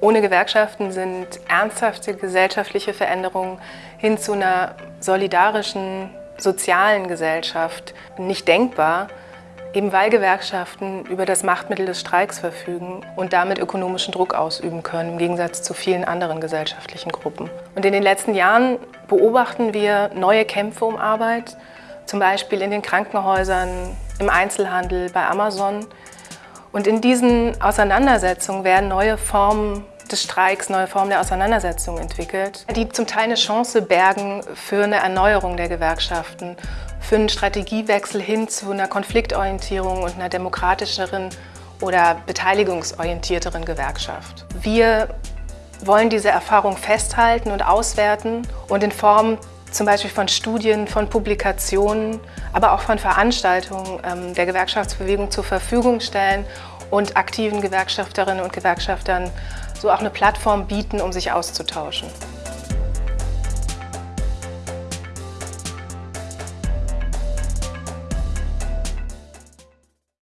Ohne Gewerkschaften sind ernsthafte gesellschaftliche Veränderungen hin zu einer solidarischen, sozialen Gesellschaft nicht denkbar, eben weil Gewerkschaften über das Machtmittel des Streiks verfügen und damit ökonomischen Druck ausüben können, im Gegensatz zu vielen anderen gesellschaftlichen Gruppen. Und in den letzten Jahren beobachten wir neue Kämpfe um Arbeit, zum Beispiel in den Krankenhäusern, im Einzelhandel, bei Amazon, und in diesen Auseinandersetzungen werden neue Formen des Streiks, neue Formen der Auseinandersetzung entwickelt, die zum Teil eine Chance bergen für eine Erneuerung der Gewerkschaften, für einen Strategiewechsel hin zu einer Konfliktorientierung und einer demokratischeren oder beteiligungsorientierteren Gewerkschaft. Wir wollen diese Erfahrung festhalten und auswerten und in Form zum Beispiel von Studien, von Publikationen, aber auch von Veranstaltungen ähm, der Gewerkschaftsbewegung zur Verfügung stellen und aktiven Gewerkschafterinnen und Gewerkschaftern so auch eine Plattform bieten, um sich auszutauschen.